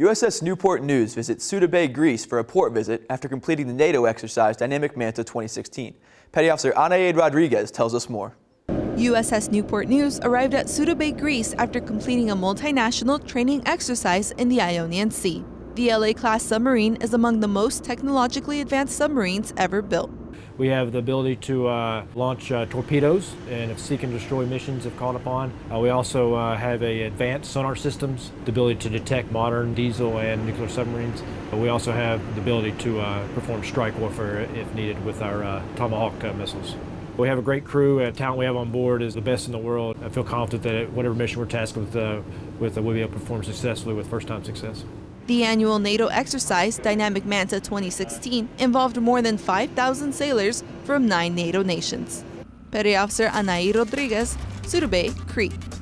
USS Newport News visits Suda Bay, Greece for a port visit after completing the NATO exercise Dynamic Manta 2016. Petty Officer Anaid Rodriguez tells us more. USS Newport News arrived at Suda Bay, Greece after completing a multinational training exercise in the Ionian Sea. The LA-class submarine is among the most technologically advanced submarines ever built. We have the ability to uh, launch uh, torpedoes and if seek and destroy missions if called upon. Uh, we also uh, have a advanced sonar systems, the ability to detect modern diesel and nuclear submarines. We also have the ability to uh, perform strike warfare if needed with our uh, Tomahawk missiles. We have a great crew and talent we have on board is the best in the world. I feel confident that whatever mission we're tasked with, with we'll be able to perform successfully with first-time success. The annual NATO exercise, Dynamic Manta 2016, involved more than 5,000 sailors from nine NATO nations. Petty Officer Anaí Rodriguez, Suda Bay, Crete.